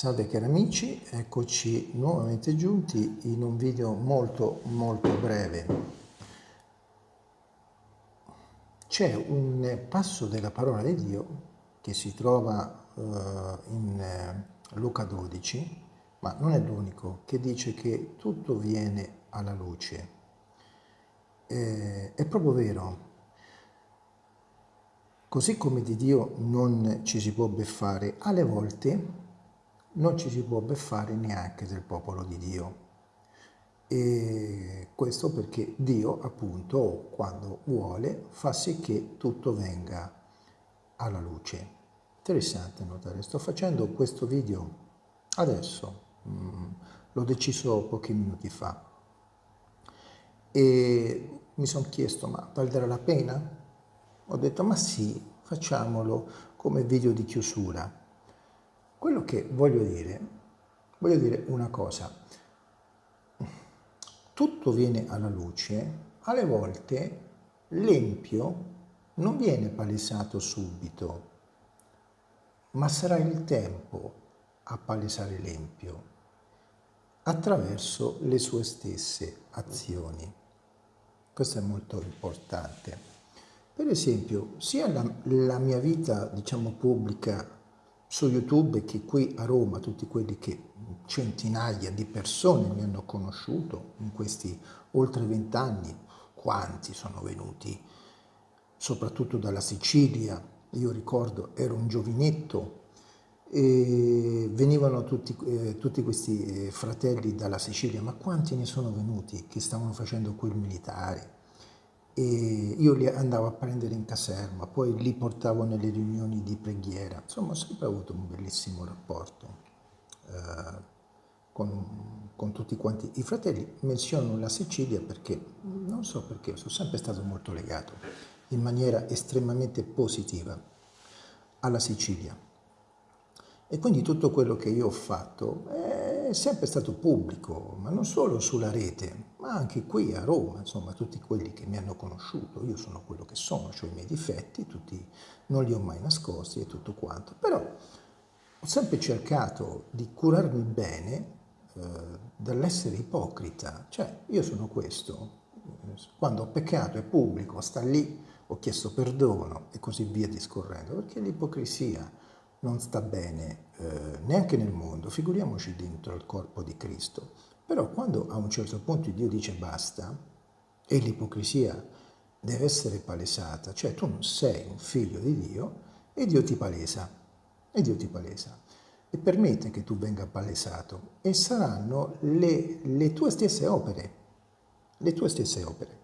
Salve cari amici, eccoci nuovamente giunti in un video molto molto breve. C'è un passo della parola di Dio che si trova uh, in uh, Luca 12, ma non è l'unico, che dice che tutto viene alla luce. Eh, è proprio vero, così come di Dio non ci si può beffare, alle volte non ci si può beffare neanche del popolo di Dio. E questo perché Dio, appunto, quando vuole, fa sì che tutto venga alla luce. Interessante notare, sto facendo questo video adesso, mm, l'ho deciso pochi minuti fa, e mi sono chiesto, ma valdrà la pena? Ho detto, ma sì, facciamolo come video di chiusura quello che voglio dire, voglio dire una cosa, tutto viene alla luce, alle volte l'empio non viene palesato subito, ma sarà il tempo a palesare l'empio attraverso le sue stesse azioni. Questo è molto importante. Per esempio, sia la, la mia vita, diciamo, pubblica su YouTube che qui a Roma, tutti quelli che centinaia di persone mi hanno conosciuto in questi oltre vent'anni, quanti sono venuti, soprattutto dalla Sicilia, io ricordo ero un giovinetto e venivano tutti, eh, tutti questi eh, fratelli dalla Sicilia, ma quanti ne sono venuti che stavano facendo quel militare? E io li andavo a prendere in caserma, poi li portavo nelle riunioni di preghiera. Insomma, ho sempre avuto un bellissimo rapporto eh, con, con, tutti quanti i fratelli. Menziono la Sicilia perché, non so perché, sono sempre stato molto legato in maniera estremamente positiva alla Sicilia. E quindi tutto quello che io ho fatto è sempre stato pubblico, ma non solo sulla rete, ma anche qui a Roma, insomma, tutti quelli che mi hanno conosciuto, io sono quello che sono, ho i miei difetti, tutti, non li ho mai nascosti e tutto quanto, però ho sempre cercato di curarmi bene eh, dall'essere ipocrita, cioè io sono questo, quando ho peccato è pubblico, sta lì, ho chiesto perdono e così via discorrendo, perché l'ipocrisia non sta bene eh, neanche nel mondo, figuriamoci dentro il corpo di Cristo. Però quando a un certo punto Dio dice basta, e l'ipocrisia deve essere palesata, cioè tu non sei un figlio di Dio e Dio ti palesa, e Dio ti palesa, e permette che tu venga palesato, e saranno le, le tue stesse opere, le tue stesse opere.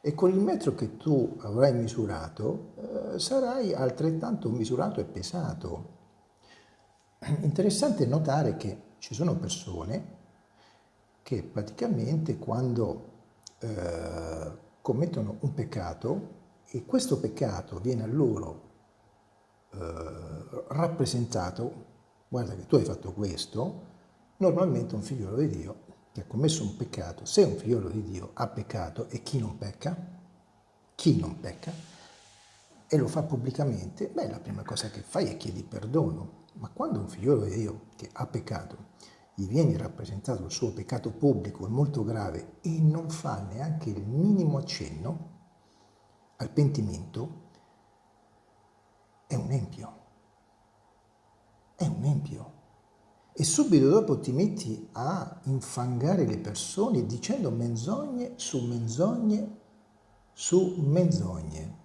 E con il metro che tu avrai misurato, eh, sarai altrettanto misurato e pesato, Interessante notare che ci sono persone che praticamente quando eh, commettono un peccato e questo peccato viene a loro eh, rappresentato, guarda che tu hai fatto questo, normalmente un figliolo di Dio che ha commesso un peccato, se un figliolo di Dio ha peccato e chi non pecca, chi non pecca, e lo fa pubblicamente, beh, la prima cosa che fai è chiedi perdono, ma quando un figliolo di Dio che ha peccato gli viene rappresentato il suo peccato pubblico e molto grave e non fa neanche il minimo accenno al pentimento, è un empio. È un empio. E subito dopo ti metti a infangare le persone dicendo menzogne su menzogne su menzogne,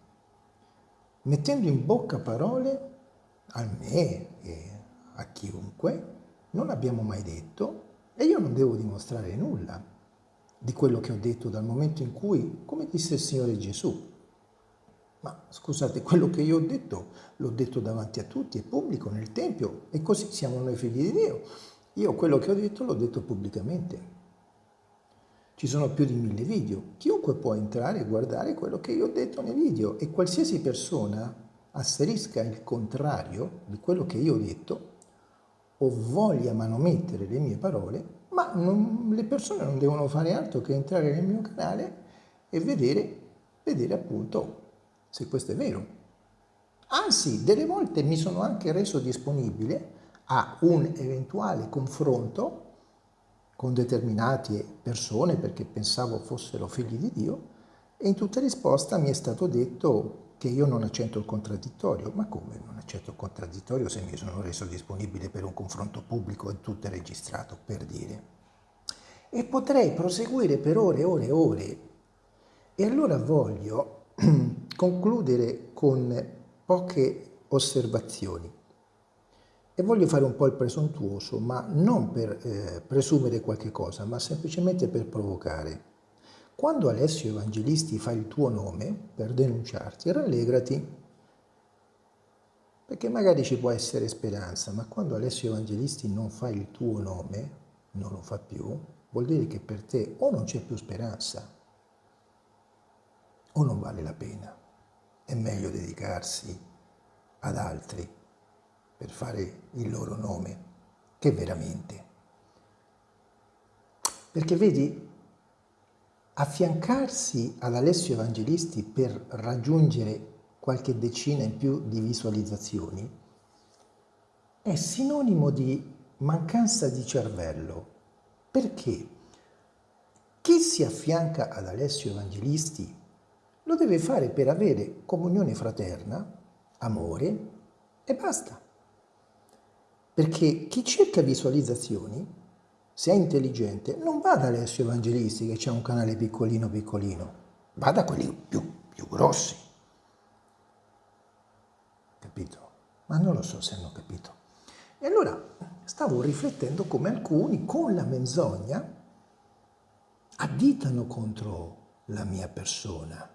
mettendo in bocca parole a me e a chiunque, non abbiamo mai detto e io non devo dimostrare nulla di quello che ho detto dal momento in cui, come disse il Signore Gesù, ma scusate, quello che io ho detto l'ho detto davanti a tutti, è pubblico nel Tempio e così siamo noi figli di Dio. Io quello che ho detto l'ho detto pubblicamente. Ci sono più di mille video. Chiunque può entrare e guardare quello che io ho detto nei video e qualsiasi persona asserisca il contrario di quello che io ho detto o voglia manomettere le mie parole, ma non, le persone non devono fare altro che entrare nel mio canale e vedere, vedere appunto se questo è vero. Anzi, delle volte mi sono anche reso disponibile a un eventuale confronto con determinate persone perché pensavo fossero figli di Dio e in tutta risposta mi è stato detto che io non accetto il contraddittorio. Ma come non accetto il contraddittorio se mi sono reso disponibile per un confronto pubblico e tutto è registrato, per dire? E potrei proseguire per ore e ore e ore. E allora voglio concludere con poche osservazioni. E voglio fare un po' il presuntuoso, ma non per eh, presumere qualche cosa, ma semplicemente per provocare. Quando Alessio Evangelisti fa il tuo nome per denunciarti, rallegrati, perché magari ci può essere speranza, ma quando Alessio Evangelisti non fa il tuo nome, non lo fa più, vuol dire che per te o non c'è più speranza, o non vale la pena. È meglio dedicarsi ad altri per fare il loro nome che veramente. Perché vedi, affiancarsi ad Alessio Evangelisti per raggiungere qualche decina in più di visualizzazioni è sinonimo di mancanza di cervello. Perché chi si affianca ad Alessio Evangelisti lo deve fare per avere comunione fraterna, amore e basta. Perché chi cerca visualizzazioni se è intelligente, non va da Alessio Evangelisti che c'è un canale piccolino piccolino, va da quelli più, più grossi. Capito? Ma non lo so se hanno capito. E allora stavo riflettendo come alcuni con la menzogna additano contro la mia persona,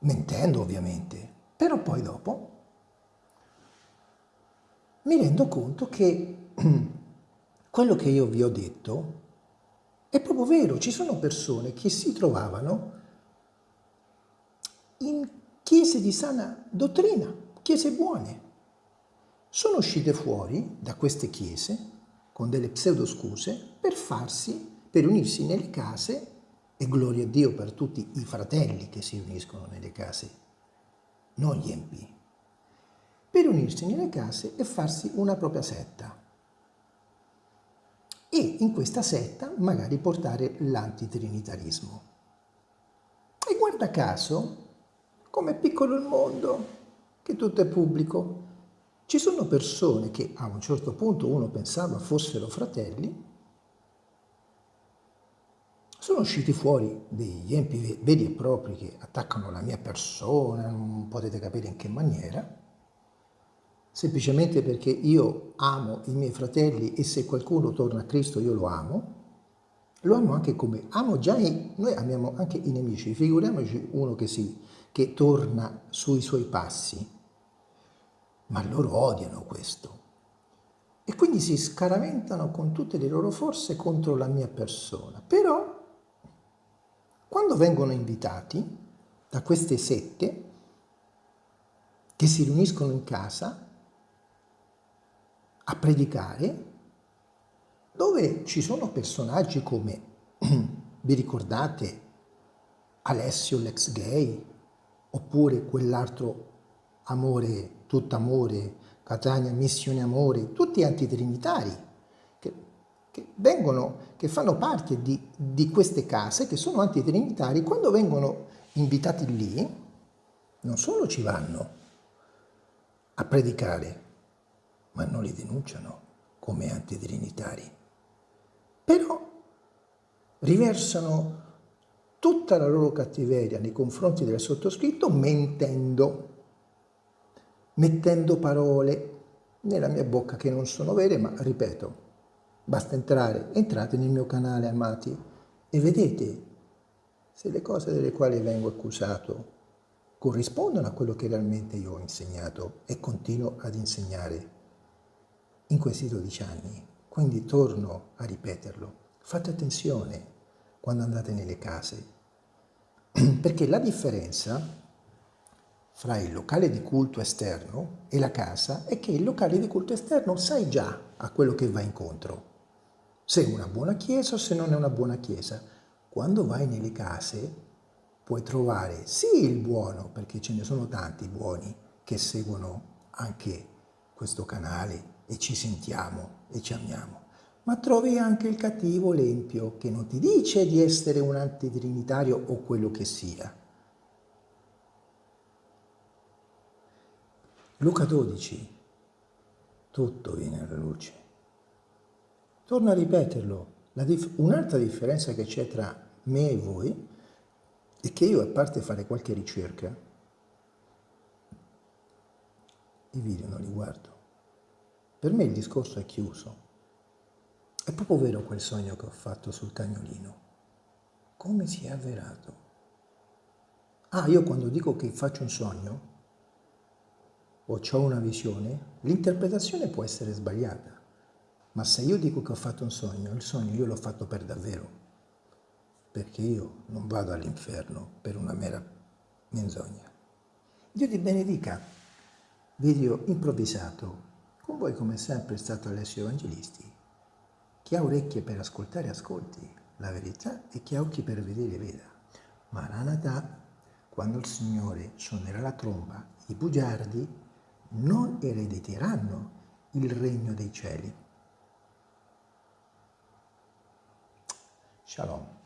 mentendo ovviamente, però poi dopo mi rendo conto che quello che io vi ho detto è proprio vero, ci sono persone che si trovavano in chiese di sana dottrina, chiese buone. Sono uscite fuori da queste chiese con delle pseudoscuse per farsi, per unirsi nelle case, e gloria a Dio per tutti i fratelli che si uniscono nelle case, non gli empi, per unirsi nelle case e farsi una propria setta e in questa setta magari portare l'antitrinitarismo. E guarda caso, come è piccolo il mondo, che tutto è pubblico, ci sono persone che a un certo punto uno pensava fossero fratelli, sono usciti fuori degli empi veri e propri che attaccano la mia persona, non potete capire in che maniera, semplicemente perché io amo i miei fratelli e se qualcuno torna a Cristo io lo amo, lo amo anche come amo già i, noi amiamo anche i nemici, figuriamoci uno che, si, che torna sui suoi passi, ma loro odiano questo. E quindi si scaraventano con tutte le loro forze contro la mia persona. Però, quando vengono invitati da queste sette, che si riuniscono in casa, a predicare, dove ci sono personaggi come, vi ricordate, Alessio l'ex gay, oppure quell'altro amore, tutto amore, Catania missione amore, tutti antitrinitari, che, che, vengono, che fanno parte di, di queste case, che sono antitrinitari, quando vengono invitati lì, non solo ci vanno a predicare, ma non li denunciano come antitrinitari. Però riversano tutta la loro cattiveria nei confronti del sottoscritto mentendo, mettendo parole nella mia bocca che non sono vere, ma ripeto, basta entrare, entrate nel mio canale amati e vedete se le cose delle quali vengo accusato corrispondono a quello che realmente io ho insegnato e continuo ad insegnare in questi 12 anni. Quindi torno a ripeterlo, fate attenzione quando andate nelle case, perché la differenza fra il locale di culto esterno e la casa è che il locale di culto esterno sai già a quello che va incontro, se è una buona chiesa o se non è una buona chiesa. Quando vai nelle case puoi trovare sì il buono, perché ce ne sono tanti buoni che seguono anche questo canale, e ci sentiamo e ci amiamo, ma trovi anche il cattivo l'empio che non ti dice di essere un antitrinitario o quello che sia. Luca 12, tutto viene alla luce. Torno a ripeterlo, dif un'altra differenza che c'è tra me e voi è che io, a parte fare qualche ricerca, i video non li guardo. Per me il discorso è chiuso. È proprio vero quel sogno che ho fatto sul cagnolino. Come si è avverato? Ah, io quando dico che faccio un sogno o ho una visione, l'interpretazione può essere sbagliata. Ma se io dico che ho fatto un sogno, il sogno io l'ho fatto per davvero. Perché io non vado all'inferno per una mera menzogna. Dio ti benedica. Video improvvisato. Con voi come sempre è stato Alessio Evangelisti. Chi ha orecchie per ascoltare ascolti la verità e chi ha occhi per vedere veda. Maranatha, quando il Signore suonerà la tromba, i bugiardi non erediteranno il regno dei cieli. Shalom.